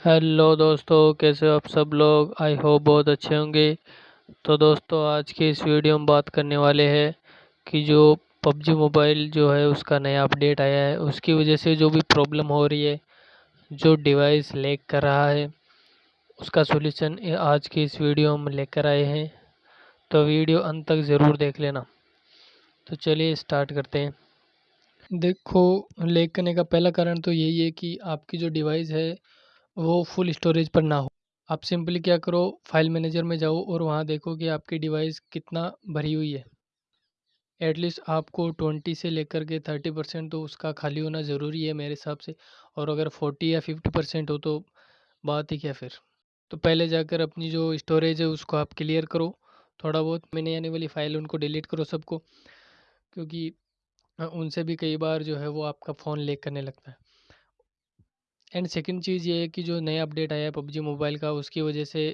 Hello दोस्तों, कैसे हो आप सब लोग? आई होप बहुत अच्छे होंगे। तो दोस्तों, आज की इस वीडियो में बात करने वाले हैं कि जो पबजी मोबाइल जो है, उसका नया अपडेट आया है। उसकी वजह से जो भी प्रॉब्लम हो रही है, जो डिवाइस लैग कर रहा है, उसका सोल्यूशन आज की इस वीडियो में लेकर आए हैं। तो वीडियो अंत तक ज़रूर देख लेना। तो चलिए स्टार्ट करते हैं। देखो लैग करने का पहला कारण तो यही है कि आपकी जो डिवाइस है वो फुल स्टोरेज पर ना हो। आप सिंपली क्या करो फ़ाइल मैनेजर में जाओ और वहाँ देखो कि आपकी डिवाइस कितना भरी हुई है। एटलीस्ट आपको ट्वेंटी से लेकर के थर्टी परसेंट तो उसका खाली होना ज़रूरी है मेरे हिसाब से। और अगर फोर्टी या फिफ्टी परसेंट हो तो बात ही क्या फिर? तो पहले जाकर अपनी जो स्टोरेज है उसको आप क्लियर करो। थोड़ा बहुत मैंने आने वाली फ़ाइल उनको डिलीट करो सबको। क्योंकि उनसे भी कई बार जो है वो आपका फ़ोन लेक करने लगता है। एंड सेकंड चीज़ ये है कि जो नया अपडेट आया है पबजी मोबाइल का उसकी वजह से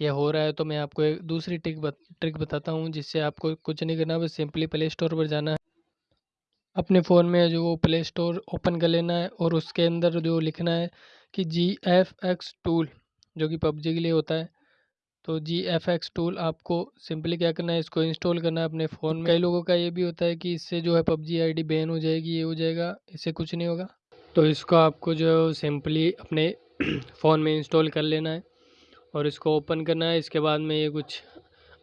ये हो रहा है। तो मैं आपको एक दूसरी ट्रिक बत, ट्रिक बताता हूँ जिससे आपको कुछ नहीं करना बस सिंपली प्ले स्टोर पर जाना है। अपने फ़ोन में जो वो प्ले स्टोर ओपन कर लेना है और उसके अंदर जो लिखना है कि जी एफ़ एक्स टूल जो कि पबजी के लिए होता है। तो जी एफ़ एक्स टूल आपको सिंपली क्या करना है इसको इंस्टॉल करना है अपने फ़ोन में। कई लोगों का ये भी होता है कि इससे जो है पबजी आईडी बैन हो जाएगी ये हो जाएगा इससे कुछ नहीं होगा। तो इसको आपको जो सिंपली अपने फ़ोन में इंस्टॉल कर लेना है और इसको ओपन करना है। इसके बाद में ये कुछ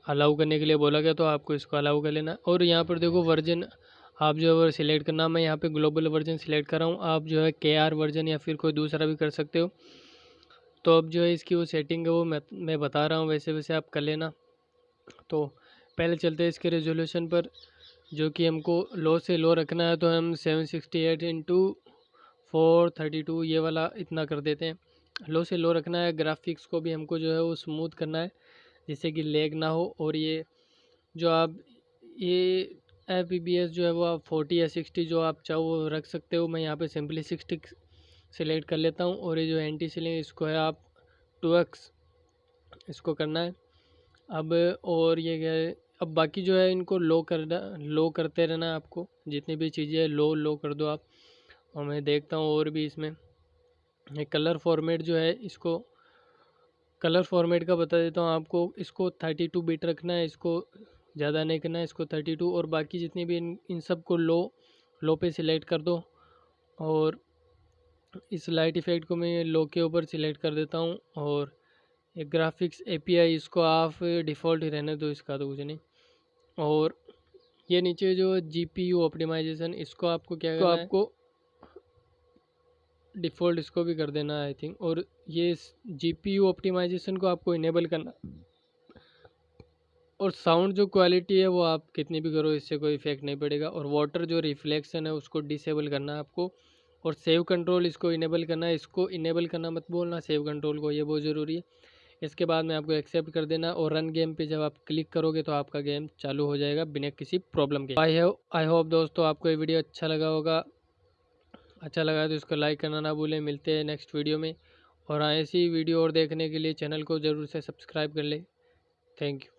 अलाउ करने के लिए बोला गया तो आपको इसको अलाउ कर लेना है। और यहाँ पर देखो वर्जन, आप जो है सिलेक्ट करना मैं यहाँ पे ग्लोबल वर्जन सिलेक्ट कर रहा हूँ। आप जो है के आर वर्जन या फिर कोई दूसरा भी कर सकते हो। तो अब जो है इसकी वो सेटिंग है वो मैं मैं बता रहा हूँ। वैसे वैसे आप कर लेना। तो पहले चलते हैं इसके रेजोल्यूशन पर, जो कि हमको लो से लो रखना है तो हम seven sixty eight into four thirty two ये वाला इतना कर देते हैं। लो से लो रखना है, ग्राफिक्स को भी हमको जो है वो स्मूथ करना है, जिससे कि लेग ना हो। और ये जो आप, ये एफ़ जो है वो आप फोर्टी या सिक्सटी जो आप चाहो वो रख सकते हो। मैं यहाँ पे सिंपली सिक्सटी सेलेक्ट कर लेता हूँ। और ये जो एंटी सीलिंग, इसको है आप टू एक्स इसको करना है। अब, और ये क्या है, अब बाकी जो है इनको लो करना, लो करते रहना आपको। जितनी भी चीज़ें लो लो कर दो आप। और मैं देखता हूँ और भी इसमें। एक कलर फॉर्मेट जो है इसको कलर फॉर्मेट का बता देता हूँ आपको। इसको थर्टी टू बिट रखना है इसको ज़्यादा नहीं करना है इसको थर्टी टू और बाकी जितनी भी इन इन सबको लो लो पे सिलेक्ट कर दो। और इस लाइट इफ़ेक्ट को मैं लो के ऊपर सिलेक्ट कर देता हूँ और एक ग्राफिक्स एपीआई इसको आप डिफ़ॉल्ट ही रहने दो इसका तो कुछ नहीं। और ये नीचे जो जी पी यू ऑप्टिमाइजेशन इसको आपको क्या करना आपको डिफ़ॉल्ट इसको भी कर देना आई थिंक और ये जी पी यू ऑप्टिमाइजेशन को आपको इनेबल करना। और साउंड जो क्वालिटी है वो आप कितनी भी करो, इससे कोई इफ़ेक्ट नहीं पड़ेगा। और वाटर जो रिफ्लेक्शन है उसको डिसेबल करना है आपको। और सेव कंट्रोल इसको इनेबल करना है। इसको इनेबल करना मत बोलना सेव कंट्रोल को, ये बहुत ज़रूरी है। इसके बाद में आपको एक्सेप्ट कर देना। और रन गेम पे जब आप क्लिक करोगे तो आपका गेम चालू हो जाएगा बिना किसी प्रॉब्लम के। आई आई होप दोस्तों आपको ये वीडियो अच्छा लगा होगा। अच्छा लगा तो इसको लाइक करना ना भूलें। मिलते हैं नेक्स्ट वीडियो में। और ऐसी वीडियो और देखने के लिए चैनल को ज़रूर से सब्सक्राइब कर लें। Thank you.